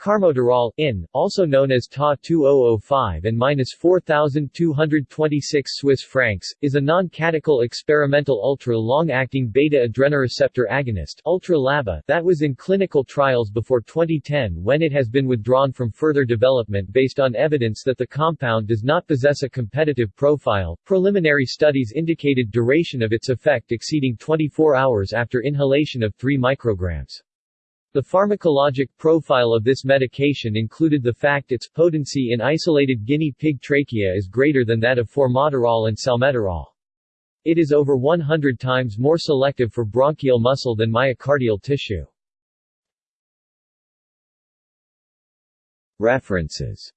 Carmoterol, in, also known as TA-2005 and minus 4,226 Swiss francs, is a non-catechol experimental ultra-long-acting beta-adrenoreceptor agonist ultra-LABA that was in clinical trials before 2010 when it has been withdrawn from further development based on evidence that the compound does not possess a competitive profile. Preliminary studies indicated duration of its effect exceeding 24 hours after inhalation of 3 micrograms. The pharmacologic profile of this medication included the fact its potency in isolated guinea pig trachea is greater than that of formoterol and salmeterol. It is over 100 times more selective for bronchial muscle than myocardial tissue. References